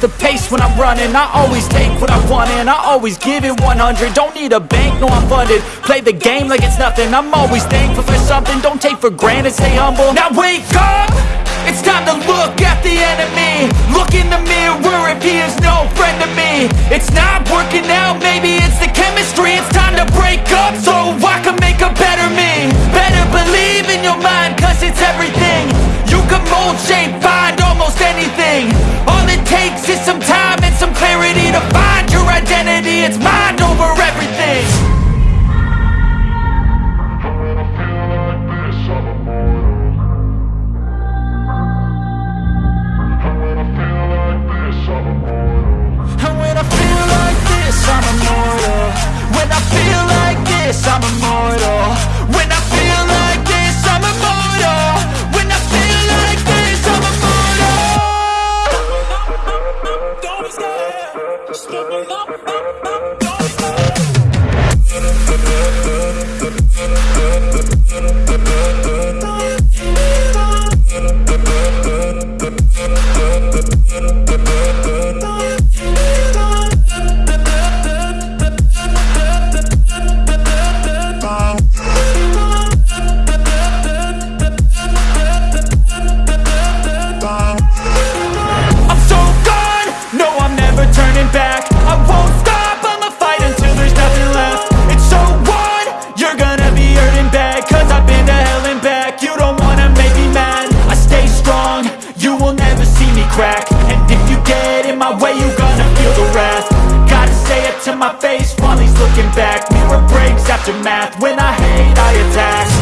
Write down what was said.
the pace when I'm running. I always take what I want and I always give it 100 Don't need a bank, no I'm funded. Play the game like it's nothing. I'm always thankful for something. Don't take for granted, stay humble. Now wake up! It's time to look at the enemy. Look in the mirror if he is no friend to me. It's not working out, maybe it's the chemistry. It's time to break aftermath When I hate, I attack.